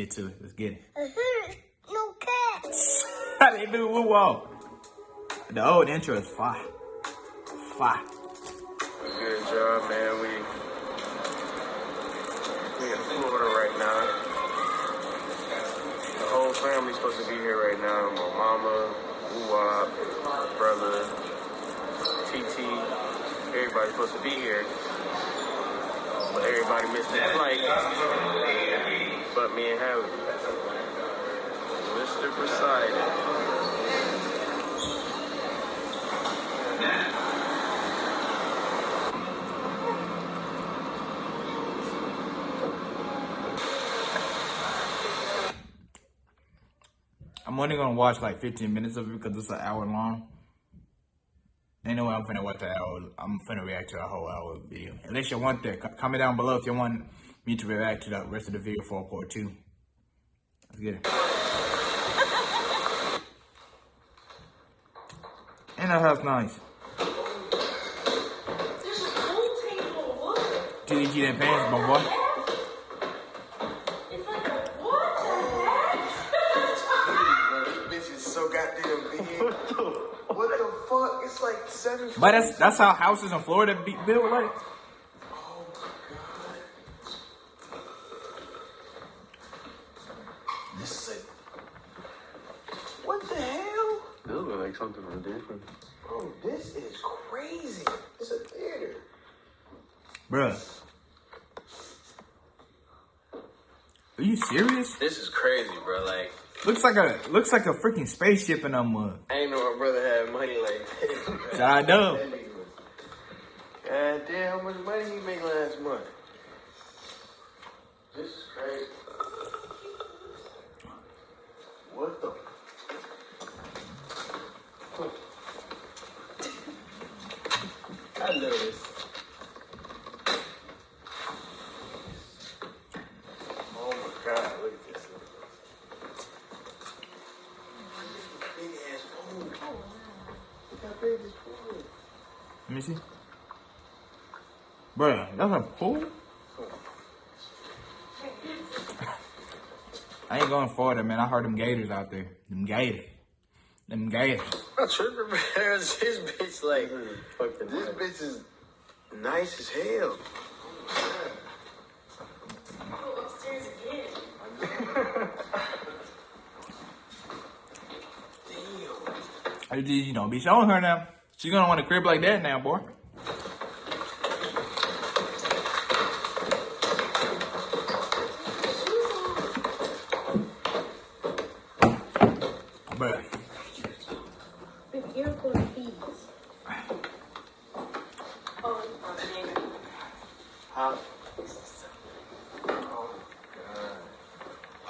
Get to it. Let's get it. no cats. How they do woo wall? The old intro is fire. Fire. Good job, man. We we in Florida right now. The whole family's supposed to be here right now. My mama, Uwab, brother, TT, everybody's supposed to be here. But everybody missed their flight. But me and Harry. Mr. Poseidon. I'm only gonna watch like 15 minutes of it because it's an hour long. Ain't no way I'm finna watch the hour. I'm finna react to a whole hour video. Unless you want that, comment down below if you want me to react to the rest of the video for part two. Let's get it. And that house nice. There's a pool table. Look. Till you get in pants, my boy. It's like a what the heck? This bitch so goddamn big. What the fuck? It's like seven. But that's that's how houses in Florida be built like. Oh my god. This is a. What the hell? This looks like something from different. Bro, this is crazy. It's a theater. Bruh. Are you serious? This is crazy, bro. Like, Looks like a looks like a freaking spaceship in a mug. I ain't know my brother had money like this. I know. That God damn, how much money he make last month? This is crazy. What the? Oh my god, look at this. Look this. Let me see. Bruh, that's a pool? I ain't going Florida, man. I heard them gators out there. Them gators. Them. I'm tripping, man. This bitch like, this bitch is nice as hell. Go upstairs again. Damn. I just, you know, be showing her now. She gonna want a crib like that now, boy. Bruh. Oh,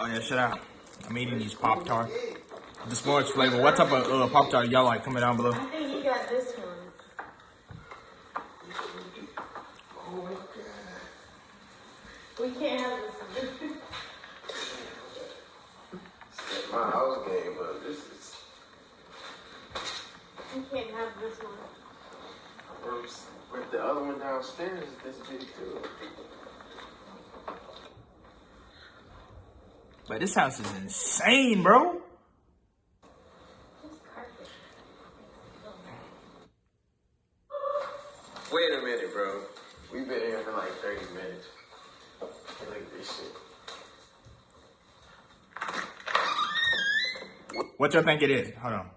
yeah, shut up. I'm eating these Pop Tart. The sports flavor. What type of uh, Pop Tart y'all like? Comment down below. I think you got this one. Oh my god. We can't have this one. My house game, but this is We can't have this one. worse. But the other one downstairs is this big too. But this house is insane, bro. Wait a minute, bro. We've been here for like 30 minutes. Look at this shit. What y'all think it is? Hold on.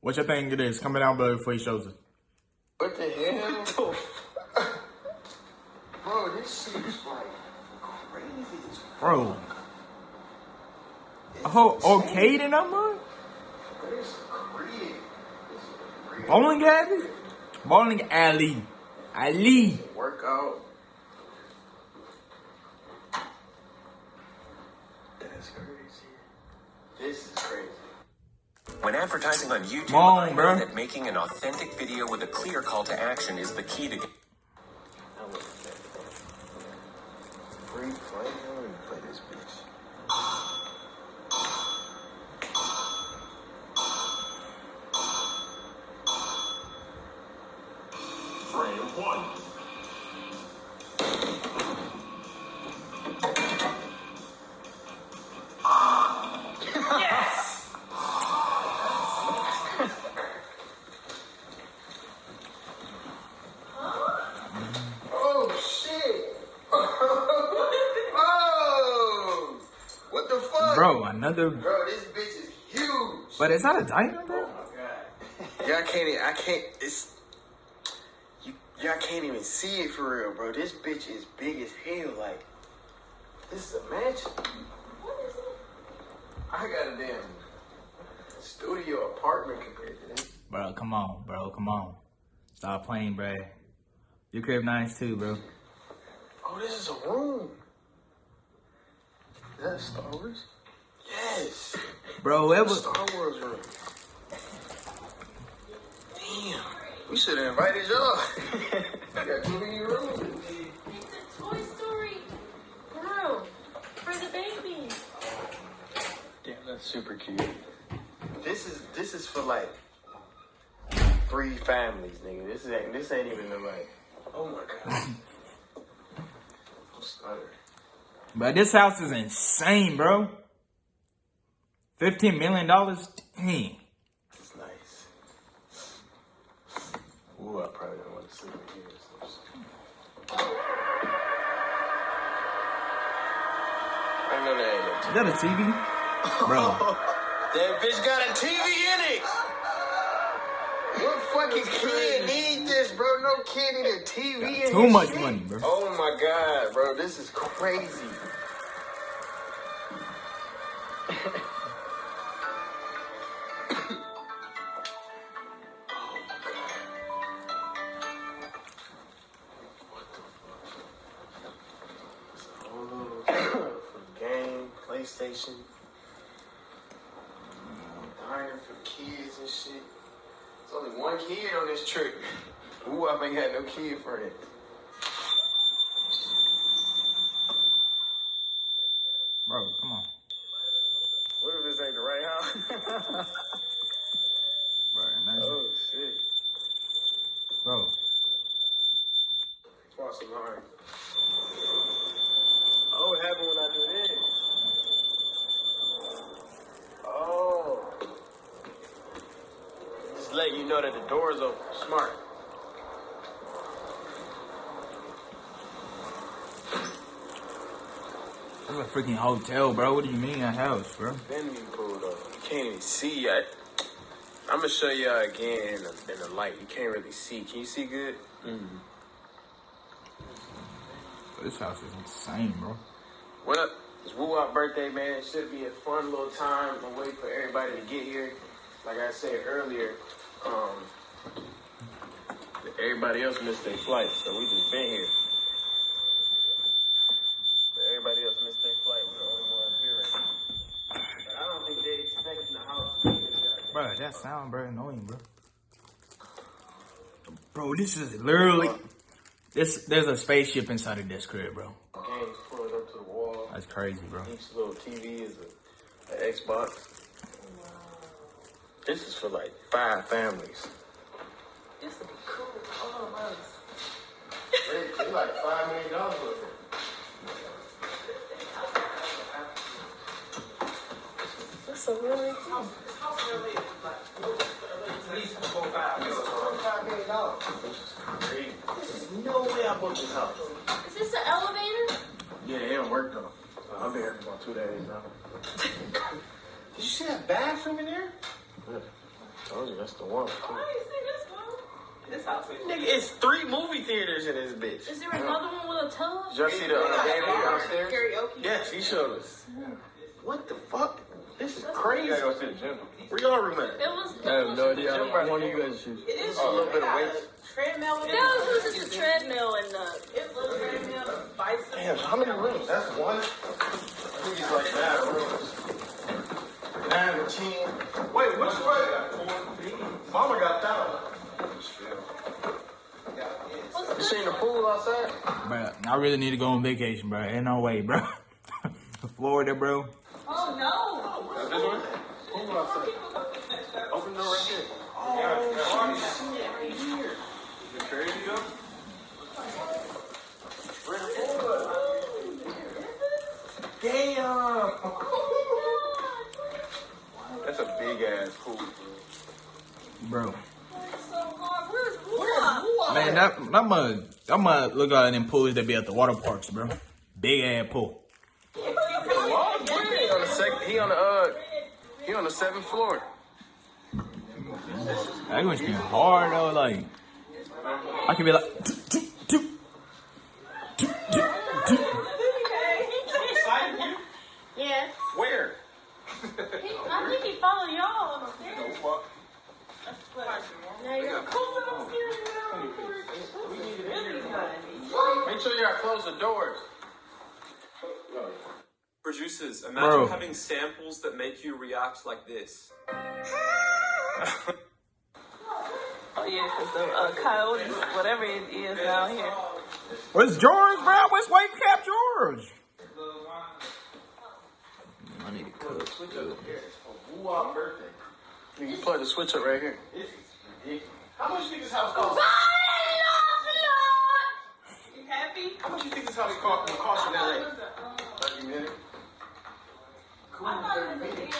What y'all think it is? Comment down below before he shows us. What the hell? Bro, this shit is like crazy as. Bro. A whole arcade in that mug? This is crazy. This is Bowling alley? Bowling alley. Ali. workout. That's crazy. This is crazy. When advertising on YouTube, Come on, I know bro. that making an authentic video with a clear call to action is the key to I look at that. Free play? Bro, another. Bro, this bitch is huge. But is that a diner, bro? Oh y'all can't. I can't. It's. You, y'all can't even see it for real, bro. This bitch is big as hell. Like, this is a mansion. What is it? I got a damn studio apartment compared to this. Bro, come on, bro, come on. Stop playing, bro. Your crib nice too, bro. Oh, this is a room. Is that Star Wars? Yes. Bro, whoever. Star Wars room. Damn. We should have invited y'all. got too many rooms. It's a Toy Story room for the baby. Damn, that's super cute. This is this is for like three families, nigga. This ain't this ain't even the like. Oh my god. I'm stuttering. But this house is insane, bro. $15 million? Dang. It's nice. Ooh, I probably don't want to sleep in here. So I know that ain't no Is that a TV? Bro. That bitch got a TV in it. What fucking kid need this, bro? No kid need a TV in Too much shit. money, bro. Oh my god, bro, this is crazy. Ooh, I ain't had no kid friend. Bro, come on. What if this ain't the right house? Bro, imagine. oh shit. Bro. Cross the line. Oh, what happened when I do this? Oh. Just letting you know the door is open. Smart. This is a freaking hotel, bro. What do you mean a house, bro? Then you pulled up. You can't even see yet. I'm gonna show y'all again in the, in the light. You can't really see. Can you see good? This house is insane, bro. What up? It's Woo Wop birthday, man. It should be a fun little time. I'm waiting for everybody to get here. Like I said earlier, um, everybody else missed their flight, so we just been here. But everybody else missed their flight. We're the only ones here right now. But I don't think they expecting the house to be this. Bro, that sound, bro, annoying, bro. Bro, this is literally this. There's a spaceship inside of this crib, bro. Games pulled up to the wall. That's crazy, bro. Each little TV is a, an Xbox. This is for like five families. They, they like five million dollars worth of it. That's a really cool. Five million dollars. There's no way I bought this house. Is this the elevator? Yeah, it don't work though. I've been here for about two days now. Did you see that bathroom in there? Yeah. Told you that's the one. too. I didn't see this house is Nigga, it's three movie theaters in this bitch. Is there another one with a tub? Did y'all see the uh, game downstairs? karaoke. Yes, he showed us. What the fuck? This is crazy. go see the gym. Where y'all room at? It was. I have no idea. One of you guys should. It is A little bit of weight. Treadmill in That was just a treadmill and uh, It's a treadmill, bicycle. Damn, how many rooms? That's one. I think it's like nine rooms. Nine or ten. Wait, which way? Mama got that one. You seen the pool outside? Bro, I really need to go on vacation, bro. Ain't no way, bro. Florida, bro. Oh no! This one? Pool outside. Open door right there. Oh, shit, right here. The crazy though? Where the pool at? Damn! That's a big ass pool. Bro. So hard. Where's Wula? Man, that that mud that mud look like them pools that be at the water parks, bro. Big ass pool. He on the second, he on the uh, he on the seventh floor. That gonna be hard though. Like, I could be like, Yeah. Where? I think he followed y'all on the stairs. Now you're Make sure y'all close the doors. Producers, imagine Bro. having samples that make you react like this. Oh yeah, because the uh, coyotes, whatever it is down here. Where's George, bro? Where's White Cap George? I need to cook. Woo birthday. You can plug the switch up right here. How much you think this house cost? You happy? How much you think this house cost, will cost in LA? Thirty minutes. Cool, thirty minutes.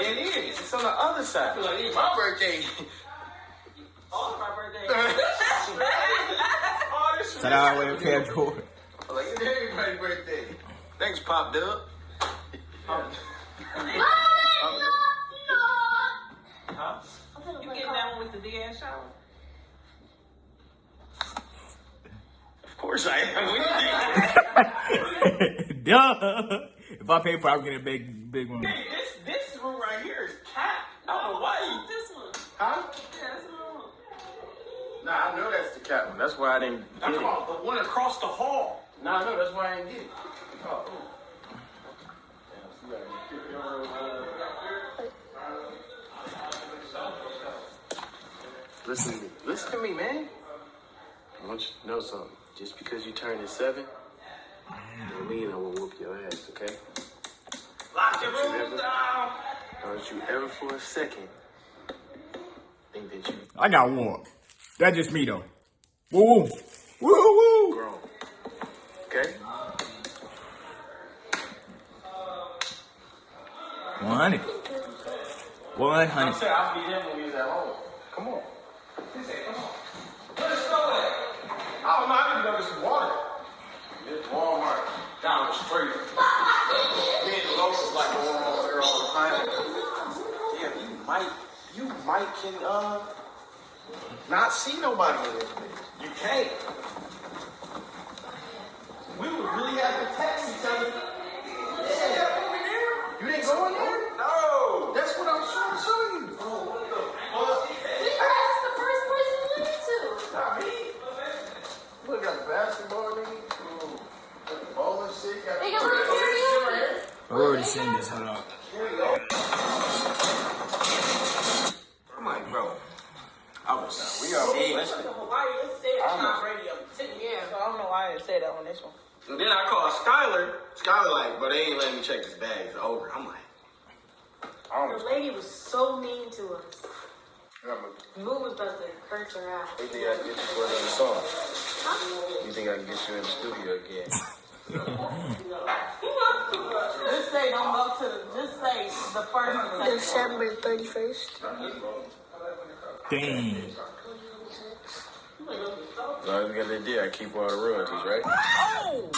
It is. It's on the other side. My birthday. All of our birthdays. Shout out White Cap George. Like it's everybody's birthday. Thanks, Pop Dub. You getting that one with the big ass shower? Of course I am. Duh. If I pay for it, I'm getting a big, big one. this this room right here is cat. I don't know why you. This one. Huh? Yeah, that's one. Nah, I know that's the cat one. That's why I didn't get it. the one across the hall. Nah, I know that's why I didn't get it. Oh. Listen to me. Listen to me, man. I want you to know something. Just because you turned at seven, don't mean I will whoop your ass, okay? Lock your Don't you rooms ever- down. Don't you ever for a second think that you I got one. That's just me though. Woo woo. Woo woo. grown. Okay? One hundred. One hundred. said I'll be there when we was at home. Come on. Let's go there. I don't know. I need to go get some water. It's Walmart street. Me and the locals like going over there all the time. Yeah, you might, you might can uh not see nobody in this. You can't. We would really have to text each other. You didn't go in there? No. That's what I was trying to show you. That's the first person you went to. Not me. Look, got basketball nigga. Ooh, got the bowling shit. Got They got little karaoke. I've already seen this. Hold up. I'm like, bro. I was. We are listening. Why you said it's not radio? Yeah, so I don't know why I said that on this one. And then I called Skylar. Skylar like, but they ain't letting me check his bag. It's over. I'm like, The lady was so mean to us. Moo was about to curse her out. You think I can get you for another song? Huh? You think I can get you in the studio again? Just say don't go to the. Just say the first. December 31st. Dang. So I got the idea. I keep all the royalties, right? Oh!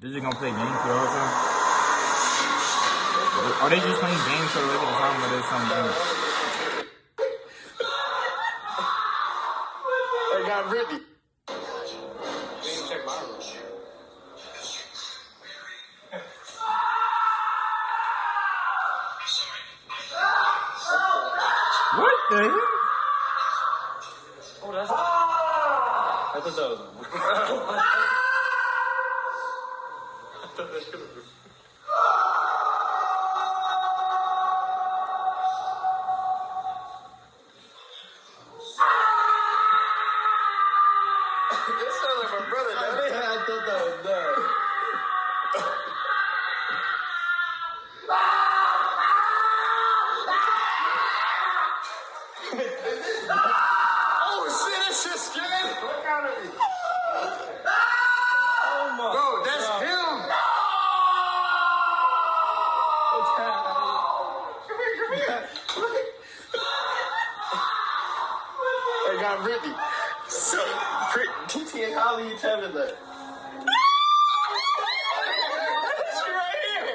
They're just gonna play games for the whole time? Are they just playing games for the rest of the time or there's something else? I got Brittany. On Brittany. So, Brit- TT and Holly, you tell me that. She right here.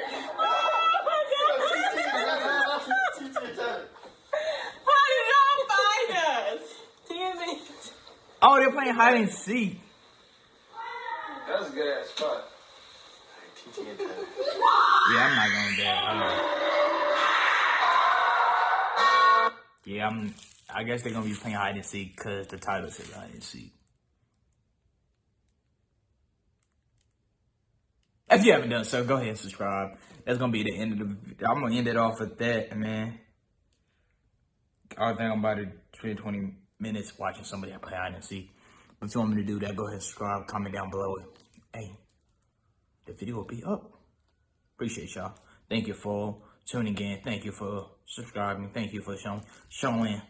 TT and Tyler. How did y'all find us? Damn it. Oh, they're playing hide and seek. That was a good ass spot. TT and Tyler. Yeah, I'm not going to Hold on. Yeah, I'm. I guess they're gonna be playing hide and seek because the title says hide and seek. If you haven't done so, go ahead and subscribe. That's gonna be the end of the. I'm gonna end it off with that, man. I think I'm about to 20, 20 minutes watching somebody play hide and seek. If you want me to do that, go ahead and subscribe. Comment down below. Hey, the video will be up. Appreciate y'all. Thank you for tuning in. Thank you for subscribing. Thank you for showing showing